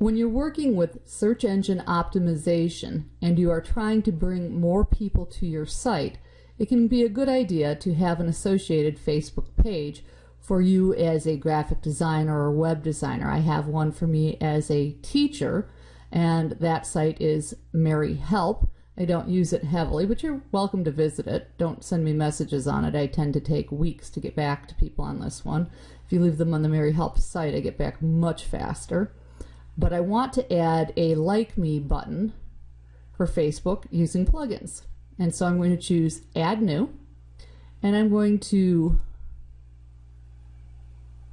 When you're working with search engine optimization and you are trying to bring more people to your site, it can be a good idea to have an associated Facebook page for you as a graphic designer or web designer. I have one for me as a teacher, and that site is Mary Help. I don't use it heavily, but you're welcome to visit it. Don't send me messages on it. I tend to take weeks to get back to people on this one. If you leave them on the Mary Help site, I get back much faster. But I want to add a Like Me button for Facebook using plugins. And so I'm going to choose Add New, and I'm going to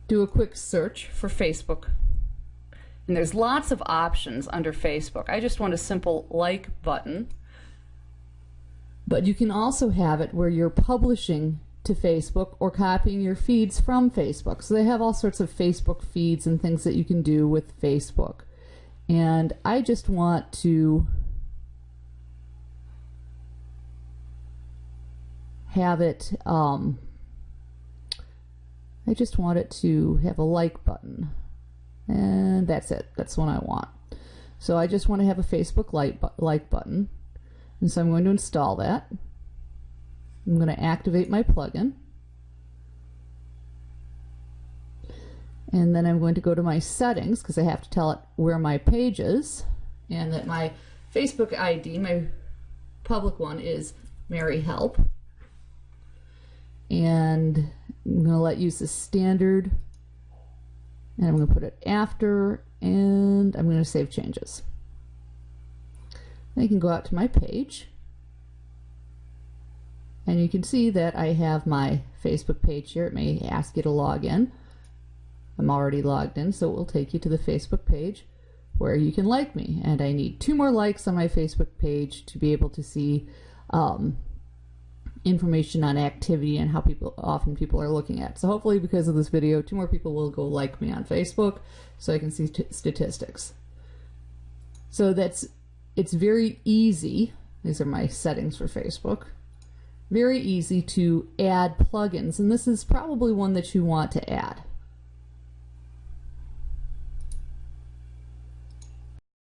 do a quick search for Facebook. And there's lots of options under Facebook. I just want a simple like button. But you can also have it where you're publishing to Facebook or copying your feeds from Facebook. So they have all sorts of Facebook feeds and things that you can do with Facebook. And I just want to have it um, I just want it to have a like button. And that's it. That's what I want. So I just want to have a Facebook like, like button. And so I'm going to install that. I'm going to activate my plugin. And then I'm going to go to my settings because I have to tell it where my page is. And that my Facebook ID, my public one, is Mary Help. And I'm going to let use the standard and I'm going to put it after and I'm going to save changes. I can go out to my page and you can see that I have my Facebook page here. It may ask you to log in. I'm already logged in so it will take you to the Facebook page where you can like me and I need two more likes on my Facebook page to be able to see um, information on activity and how people often people are looking at. So hopefully because of this video, two more people will go like me on Facebook so I can see statistics. So that's, it's very easy. These are my settings for Facebook. Very easy to add plugins, and this is probably one that you want to add.